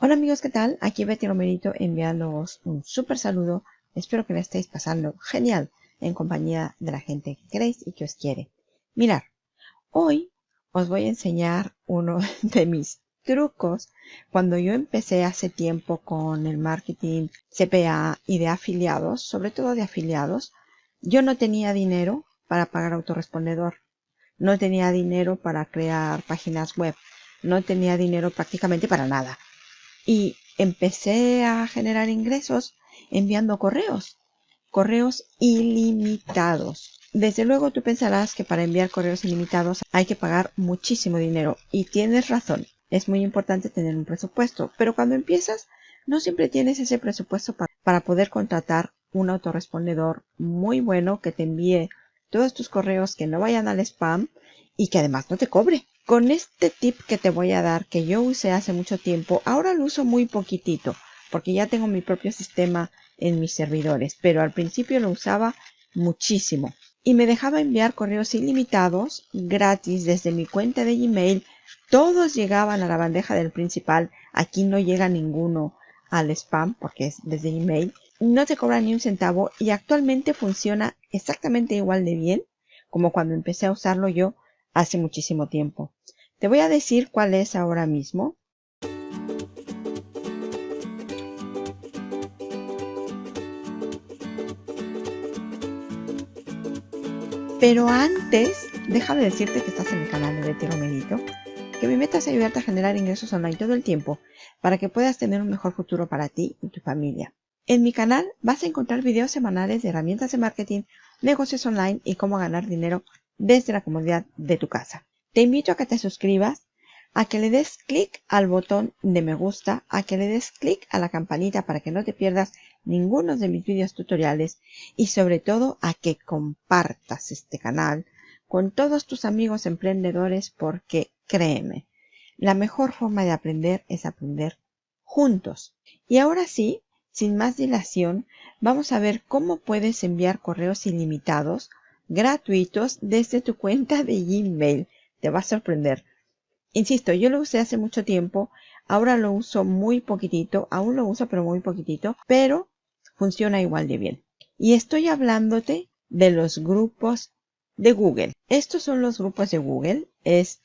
Hola amigos, ¿qué tal? Aquí Betty Romerito enviándoos un súper saludo. Espero que la estéis pasando genial en compañía de la gente que queréis y que os quiere. Mirar, hoy os voy a enseñar uno de mis trucos cuando yo empecé hace tiempo con el marketing CPA y de afiliados, sobre todo de afiliados, yo no tenía dinero para pagar autorrespondedor. No tenía dinero para crear páginas web. No tenía dinero prácticamente para nada y empecé a generar ingresos enviando correos, correos ilimitados. Desde luego tú pensarás que para enviar correos ilimitados hay que pagar muchísimo dinero y tienes razón, es muy importante tener un presupuesto, pero cuando empiezas no siempre tienes ese presupuesto para, poder contratar un autorrespondedor muy bueno que te envíe todos tus correos que no vayan al spam y que además no te cobre. Con este tip que te voy a dar, que yo usé hace mucho tiempo, ahora lo uso muy poquitito, porque ya tengo mi propio sistema en mis servidores, pero al principio lo usaba muchísimo. Y me dejaba enviar correos ilimitados, gratis, desde mi cuenta de Gmail. Todos llegaban a la bandeja del principal. Aquí no llega ninguno al spam, porque es desde Gmail. No te cobra ni un centavo y actualmente funciona exactamente igual de bien como cuando empecé a usarlo yo hace muchísimo tiempo. Te voy a decir cuál es ahora mismo. Pero antes, déjame decirte que estás en el canal de Betty Romerito, que mi meta es ayudarte a generar ingresos online todo el tiempo para que puedas tener un mejor futuro para ti y tu familia. En mi canal vas a encontrar videos semanales de herramientas de marketing, negocios online y cómo ganar dinero desde la comodidad de tu casa. Te invito a que te suscribas, a que le des clic al botón de me gusta, a que le des clic a la campanita para que no te pierdas ninguno de mis vídeos tutoriales y sobre todo a que compartas este canal con todos tus amigos emprendedores porque créeme, la mejor forma de aprender es aprender juntos. Y ahora sí, sin más dilación, vamos a ver cómo puedes enviar correos ilimitados gratuitos desde tu cuenta de Gmail. Te va a sorprender. Insisto, yo lo usé hace mucho tiempo, ahora lo uso muy poquitito, aún lo uso pero muy poquitito, pero funciona igual de bien. Y estoy hablándote de los grupos de Google. Estos son los grupos de Google, es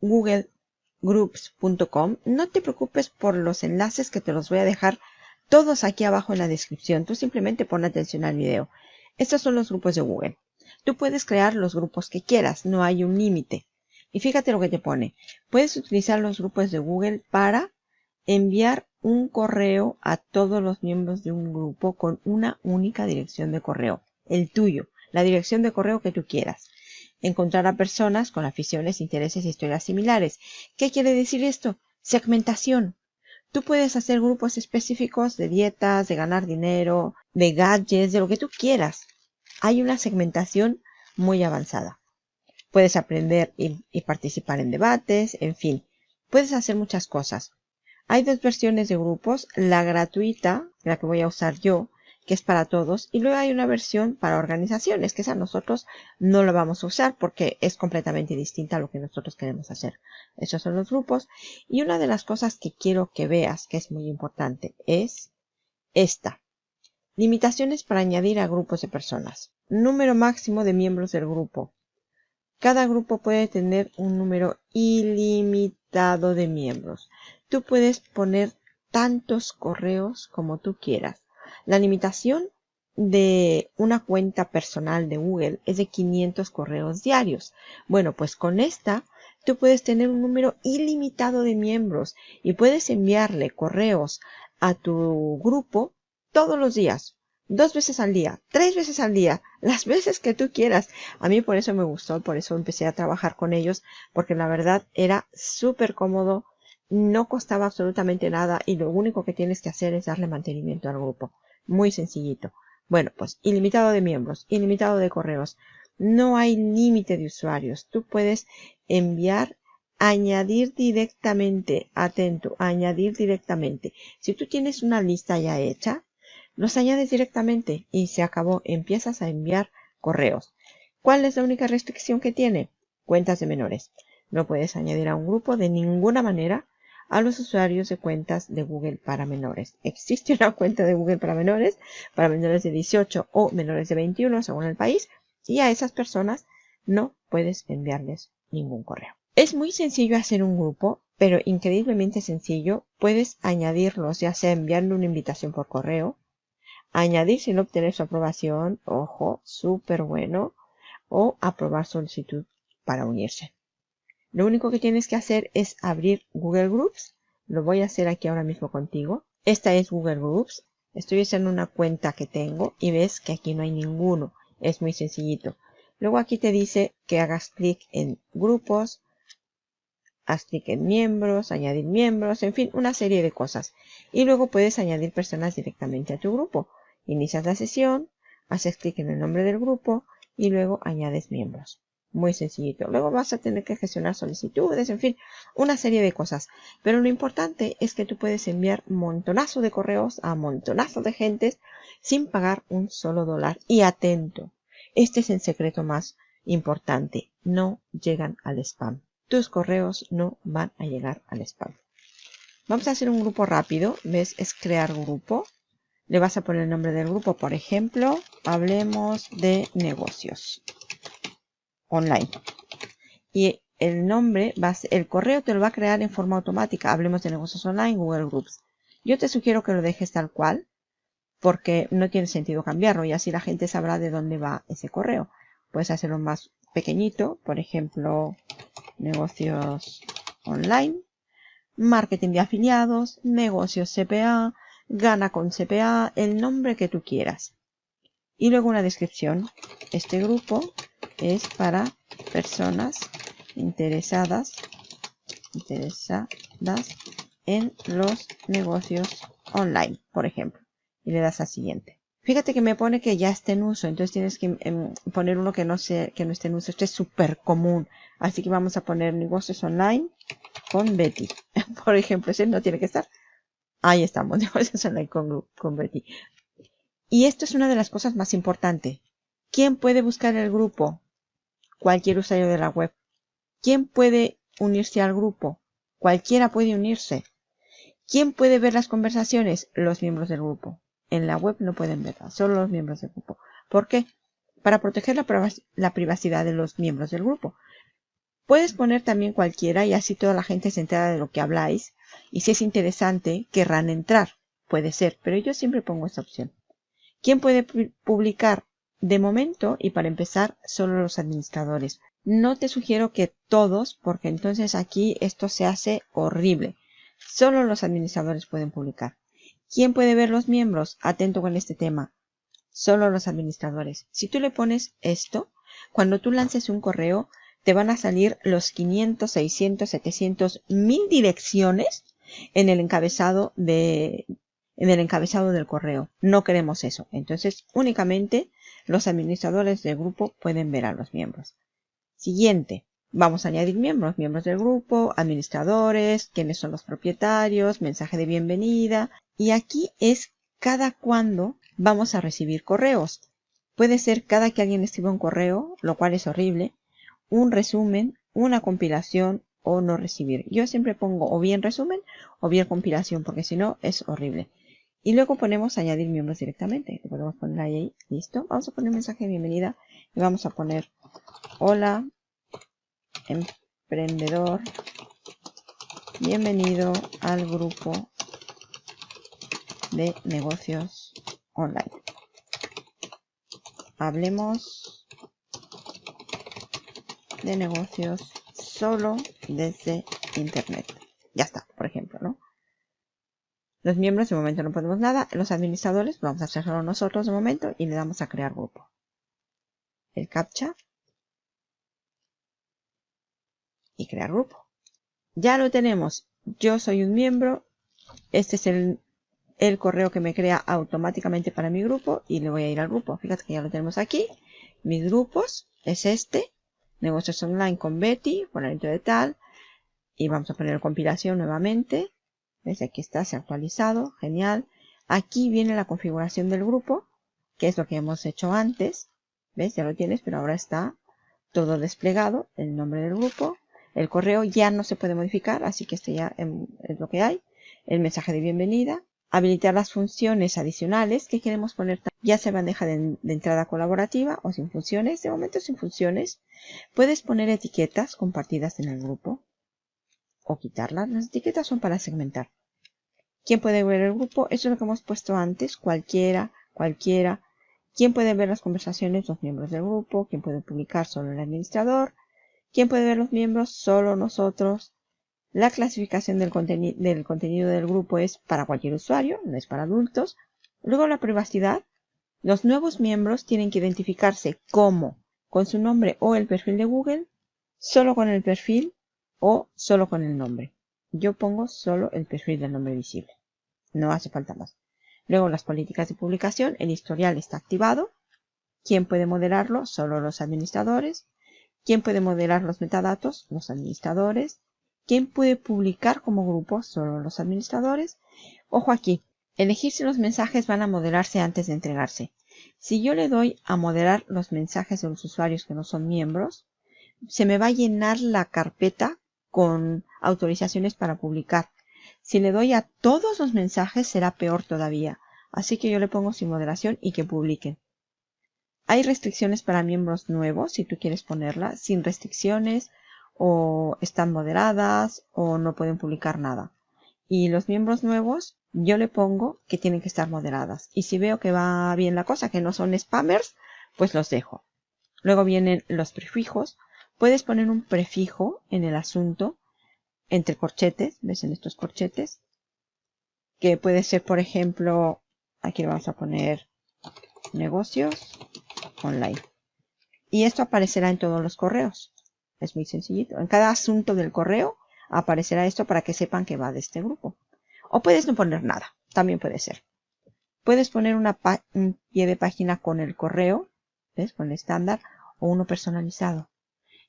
googlegroups.com. No te preocupes por los enlaces que te los voy a dejar todos aquí abajo en la descripción. Tú simplemente pon atención al video. Estos son los grupos de Google. Tú puedes crear los grupos que quieras, no hay un límite. Y fíjate lo que te pone. Puedes utilizar los grupos de Google para enviar un correo a todos los miembros de un grupo con una única dirección de correo, el tuyo, la dirección de correo que tú quieras. Encontrar a personas con aficiones, intereses y historias similares. ¿Qué quiere decir esto? Segmentación. Tú puedes hacer grupos específicos de dietas, de ganar dinero, de gadgets, de lo que tú quieras hay una segmentación muy avanzada. Puedes aprender y, participar en debates, en fin, puedes hacer muchas cosas. Hay dos versiones de grupos, la gratuita, la que voy a usar yo, que es para todos, y luego hay una versión para organizaciones, que esa nosotros no la vamos a usar porque es completamente distinta a lo que nosotros queremos hacer. Esos son los grupos. Y una de las cosas que quiero que veas, que es muy importante, es esta. Limitaciones para añadir a grupos de personas. Número máximo de miembros del grupo. Cada grupo puede tener un número ilimitado de miembros. Tú puedes poner tantos correos como tú quieras. La limitación de una cuenta personal de Google es de 500 correos diarios. Bueno, pues con esta tú puedes tener un número ilimitado de miembros y puedes enviarle correos a tu grupo todos los días dos veces al día, tres veces al día, las veces que tú quieras. A mí por eso me gustó, por eso empecé a trabajar con ellos, porque la verdad era súper cómodo, no costaba absolutamente nada y lo único que tienes que hacer es darle mantenimiento al grupo. Muy sencillito. Bueno, pues ilimitado de miembros, ilimitado de correos. No hay límite de usuarios. Tú puedes enviar añadir directamente, atento, añadir directamente. Si tú tienes una lista ya hecha, los añades directamente y se acabó. Empiezas a enviar correos. ¿Cuál es la única restricción que tiene? Cuentas de menores. No puedes añadir a un grupo de ninguna manera a los usuarios de cuentas de Google para menores. Existe una cuenta de Google para menores, para menores de 18 o menores de 21 según el país, y a esas personas no puedes enviarles ningún correo. Es muy sencillo hacer un grupo, pero increíblemente sencillo. Puedes añadirlos, ya sea enviando una invitación por correo, añadir sin obtener su aprobación, ojo, súper bueno, o aprobar solicitud para unirse. Lo único que tienes que hacer es abrir Google Groups. Lo voy a hacer aquí ahora mismo contigo. Esta es Google Groups. Estoy usando una cuenta que tengo y ves que aquí no hay ninguno. Es muy sencillito. Luego aquí te dice que hagas clic en grupos, haz clic en miembros, añadir miembros, en fin, una serie de cosas. Y luego puedes añadir personas directamente a tu grupo. Inicias la sesión, haces clic en el nombre del grupo y luego añades miembros. Muy sencillito. Luego vas a tener que gestionar solicitudes, en fin, una serie de cosas. Pero lo importante es que tú puedes enviar montonazo de correos a montonazo de gentes sin pagar un solo dólar. Y atento, este es el secreto más importante. No llegan al spam. Tus correos no van a llegar al spam. Vamos a hacer un grupo rápido. ¿Ves? Es crear grupo. Le vas a poner el nombre del grupo. Por ejemplo, hablemos de negocios online. Y el nombre, va el correo te lo va a crear en forma automática. Hablemos de negocios online, Google Groups. Yo te sugiero que lo dejes tal cual, porque no tiene sentido cambiarlo y así la gente sabrá de dónde va ese correo. Puedes hacerlo más pequeñito, por ejemplo, negocios online, marketing de afiliados, negocios CPA, gana con CPA, el nombre que tú quieras. Y luego una descripción. Este grupo es para personas interesadas, interesadas en los negocios online, por ejemplo. Y le das a siguiente. Fíjate que me pone que ya está en uso, entonces tienes que em, poner uno que no, sea, que no esté en uso. Este es súper común. Así que vamos a poner negocios online con Betty. Por ejemplo, ese no tiene que estar. Ahí estamos, negocios online con, con Betty. Y esto es una de las cosas más importantes. ¿Quién puede buscar el grupo? Cualquier usuario de la web. ¿Quién puede unirse al grupo? Cualquiera puede unirse. ¿Quién puede ver las conversaciones? Los miembros del grupo. En la web no pueden verlas, solo los miembros del grupo. ¿Por qué? Para proteger la, privacidad de los miembros del grupo. Puedes poner también cualquiera y así toda la gente se entera de lo que habláis y si es interesante querrán entrar. Puede ser, pero yo siempre pongo esta opción. ¿Quién puede publicar? De momento, y para empezar, solo los administradores. No te sugiero que todos, porque entonces aquí esto se hace horrible. Solo los administradores pueden publicar. ¿Quién puede ver los miembros? Atento con este tema. Solo los administradores. Si tú le pones esto, cuando tú lances un correo, te van a salir los 500, 600, 700, 1000 direcciones en el encabezado de, en el encabezado del correo. No queremos eso. Entonces, únicamente los administradores del grupo pueden ver a los miembros. Siguiente. Vamos a añadir miembros, miembros del grupo, administradores, quiénes son los propietarios, mensaje de bienvenida. Y aquí es cada cuándo vamos a recibir correos. Puede ser cada que alguien escriba un correo, lo cual es horrible, un resumen, una compilación o no recibir. Yo siempre pongo o bien resumen o bien compilación porque si no es horrible. Y luego ponemos añadir miembros directamente. Lo podemos poner ahí, listo. Vamos a poner un mensaje de bienvenida y vamos a poner hola emprendedor. Bienvenido al grupo de negocios online. Hablemos de negocios solo desde internet. Ya está, por ejemplo, ¿no? Los miembros de momento no podemos nada. Los administradores vamos a hacerlo nosotros de momento y le damos a crear grupo. El captcha. Y crear grupo. Ya lo tenemos. Yo soy un miembro. Este es el, el correo que me crea automáticamente para mi grupo y le voy a ir al grupo. Fíjate que ya lo tenemos aquí. Mis grupos es este. Negocios online con Betty, dentro de tal. Y vamos a poner compilación nuevamente. ¿Ves? Aquí está, se ha actualizado. Genial. Aquí viene la configuración del grupo, que es lo que hemos hecho antes. ¿Ves? Ya lo tienes, pero ahora está todo desplegado. El nombre del grupo, El correo ya no se puede modificar, así que este ya es lo que hay. El mensaje de bienvenida. Habilitar las funciones adicionales que queremos poner, ya sea bandeja de, de entrada colaborativa o sin funciones. De momento sin funciones. Puedes poner etiquetas compartidas en el grupo o quitarlas. Las etiquetas son para segmentar. ¿Quién puede ver el grupo? Eso es lo que hemos puesto antes. Cualquiera, cualquiera. ¿Quién puede ver las conversaciones? Los miembros del grupo. ¿Quién puede publicar? Solo el administrador. ¿Quién puede ver los miembros? Solo nosotros. La clasificación del, contenido del grupo es para cualquier usuario, no es para adultos. Luego la privacidad. Los nuevos miembros tienen que identificarse como con su nombre o el perfil de Google, solo con el perfil o solo con el nombre. Yo pongo solo el perfil del nombre visible. No hace falta más. Luego las políticas de publicación. El historial está activado. ¿Quién puede moderarlo? Solo los administradores. ¿Quién puede moderar los metadatos? Los administradores. ¿Quién puede publicar como grupo? Solo los administradores. Ojo aquí. Elegir si los mensajes van a moderarse antes de entregarse. Si yo le doy a moderar los mensajes de los usuarios que no son miembros, se me va a llenar la carpeta con autorizaciones para publicar. Si le doy a todos los mensajes será peor todavía. Así que yo le pongo sin moderación y que publiquen. Hay restricciones para miembros nuevos, si tú quieres ponerlas, sin restricciones, o están moderadas, o no pueden publicar nada. Y los miembros nuevos, yo le pongo que tienen que estar moderadas. Y si veo que va bien la cosa, que no son spammers, pues los dejo. Luego vienen los prefijos. Puedes poner un prefijo en el asunto entre corchetes, ves en estos corchetes, que puede ser, por ejemplo, aquí le vamos a poner negocios online. Y esto aparecerá en todos los correos. Es muy sencillito. En cada asunto del correo aparecerá esto para que sepan que va de este grupo. O puedes no poner nada, también puede ser. Puedes poner un pie de página con el correo, ¿ves? Con el estándar, o uno personalizado.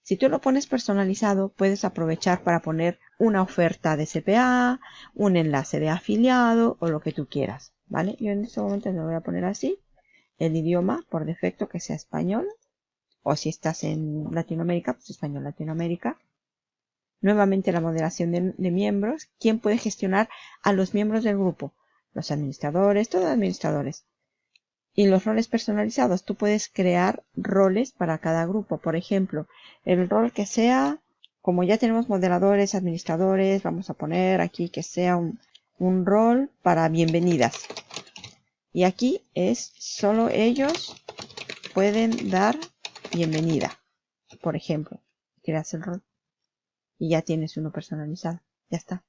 Si tú lo pones personalizado, puedes aprovechar para poner una oferta de CPA, un enlace de afiliado o lo que tú quieras, ¿vale? Yo en este momento lo voy a poner así. El idioma, por defecto, que sea español. O si estás en Latinoamérica, pues español Latinoamérica. Nuevamente la moderación de, miembros. ¿Quién puede gestionar a los miembros del grupo? Los administradores, todos los administradores. Y los roles personalizados, tú puedes crear roles para cada grupo. Por ejemplo, el rol que sea, como ya tenemos moderadores, administradores, vamos a poner aquí que sea un rol para bienvenidas. Y aquí es solo ellos pueden dar bienvenida. Por ejemplo, creas el rol. Y ya tienes uno personalizado. Ya está.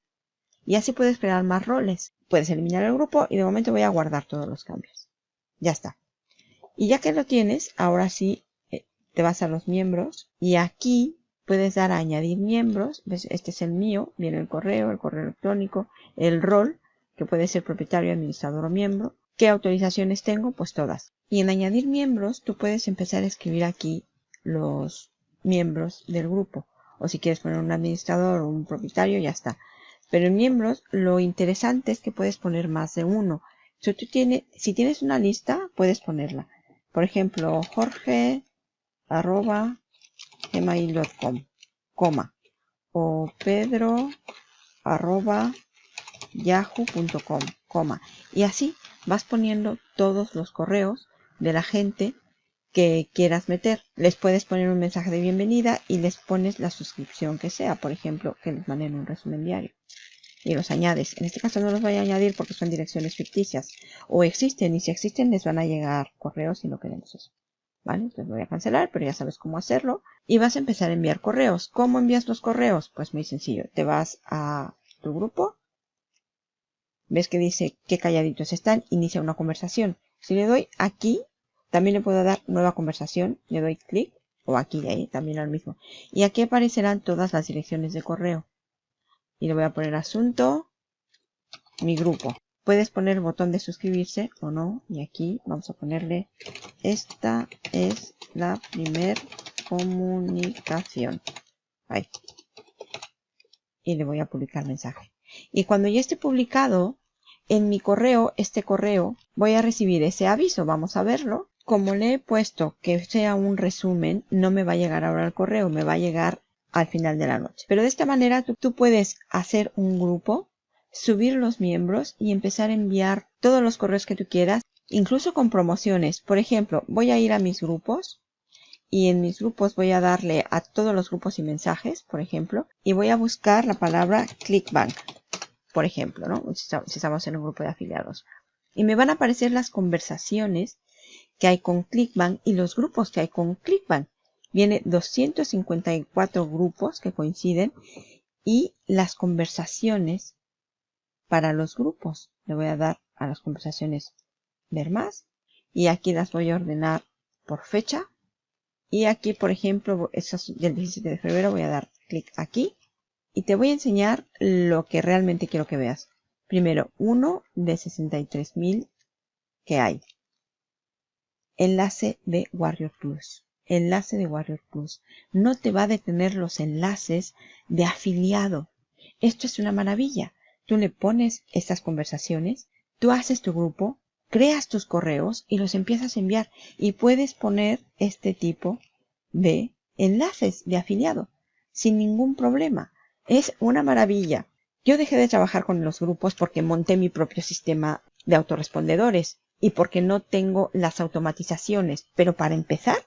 Y así puedes crear más roles. Puedes eliminar el grupo y de momento voy a guardar todos los cambios. Ya está. Y ya que lo tienes, ahora sí eh, te vas a los miembros y aquí puedes dar a añadir miembros. Este es el mío, viene el correo, el correo electrónico, el rol, que puede ser propietario, administrador o miembro. ¿Qué autorizaciones tengo? Pues todas. Y en añadir miembros, tú puedes empezar a escribir aquí los miembros del grupo. O si quieres poner un administrador o un propietario, ya está. Pero en miembros, lo interesante es que puedes poner más de uno. Si, tú tienes, una lista, puedes ponerla. Por ejemplo, jorge arroba gmail.com, coma, o pedro arroba yahoo.com, coma. Y así vas poniendo todos los correos de la gente que quieras meter. Les puedes poner un mensaje de bienvenida y les pones la suscripción que sea. Por ejemplo, que les manden un resumen diario y los añades. En este caso no los voy a añadir porque son direcciones ficticias. O existen y si existen les van a llegar correos si no queremos eso. ¿Vale? Entonces voy a cancelar, pero ya sabes cómo hacerlo. Y vas a empezar a enviar correos. ¿Cómo envías los correos? Pues muy sencillo. Te vas a tu grupo. Ves que dice qué calladitos están. Inicia una conversación. Si le doy aquí, también le puedo dar nueva conversación. Le doy clic. O aquí ahí, también al mismo. Y aquí aparecerán todas las direcciones de correo y le voy a poner asunto, mi grupo. Puedes poner el botón de suscribirse o no. Y aquí vamos a ponerle, esta es la primer comunicación. Ahí. Y le voy a publicar mensaje. Y cuando ya esté publicado, en mi correo, este correo, voy a recibir ese aviso. Vamos a verlo. Como le he puesto que sea un resumen, no me va a llegar ahora al correo, me va a llegar al final de la noche. Pero de esta manera tú, tú puedes hacer un grupo, subir los miembros y empezar a enviar todos los correos que tú quieras, incluso con promociones. Por ejemplo, voy a ir a mis grupos y en mis grupos voy a darle a todos los grupos y mensajes, por ejemplo, y voy a buscar la palabra ClickBank, por ejemplo, ¿no? Si estamos en un grupo de afiliados. Y me van a aparecer las conversaciones que hay con ClickBank y los grupos que hay con ClickBank. Viene 254 grupos que coinciden y las conversaciones para los grupos. Le voy a dar a las conversaciones ver más y aquí las voy a ordenar por fecha y aquí, por ejemplo, estas del 17 de febrero, voy a dar clic aquí. Y te voy a enseñar lo que realmente quiero que veas. Primero, uno de 63.000 que hay. Enlace de Warrior Plus. Enlace de Warrior Plus. No te va a detener los enlaces de afiliado. Esto es una maravilla. Tú le pones estas conversaciones, tú haces tu grupo, creas tus correos y los empiezas a enviar y puedes poner este tipo de enlaces de afiliado sin ningún problema. Es una maravilla. Yo dejé de trabajar con los grupos porque monté mi propio sistema de autorrespondedores y porque no tengo las automatizaciones. Pero para empezar,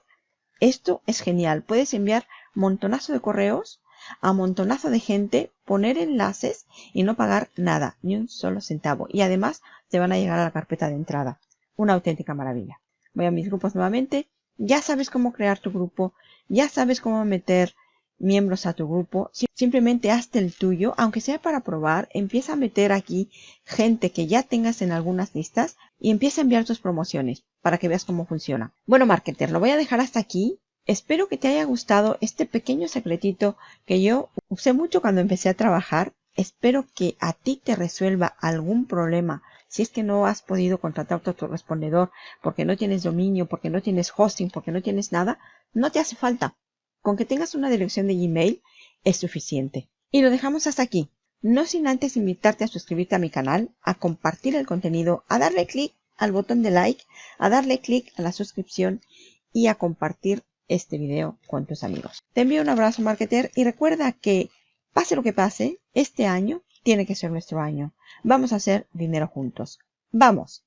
esto es genial. Puedes enviar montonazo de correos a montonazo de gente, poner enlaces y no pagar nada, ni un solo centavo. Y además te van a llegar a la carpeta de entrada. Una auténtica maravilla. Voy a mis grupos nuevamente. Ya sabes cómo crear tu grupo. Ya sabes cómo meter miembros a tu grupo. Simplemente hazte el tuyo, aunque sea para probar. Empieza a meter aquí gente que ya tengas en algunas listas y empieza a enviar tus promociones para que veas cómo funciona. Bueno, marketer, lo voy a dejar hasta aquí. Espero que te haya gustado este pequeño secretito que yo usé mucho cuando empecé a trabajar. Espero que a ti te resuelva algún problema. Si es que no has podido contratar a tu respondedor porque no tienes dominio, porque no tienes hosting, porque no tienes nada, no te hace falta. Con que tengas una dirección de Gmail es suficiente. Y lo dejamos hasta aquí. No sin antes invitarte a suscribirte a mi canal, a compartir el contenido, a darle clic al botón de like, a darle clic a la suscripción y a compartir este video con tus amigos. Te envío un abrazo marketer y recuerda que pase lo que pase, este año tiene que ser nuestro año. Vamos a hacer dinero juntos. ¡Vamos!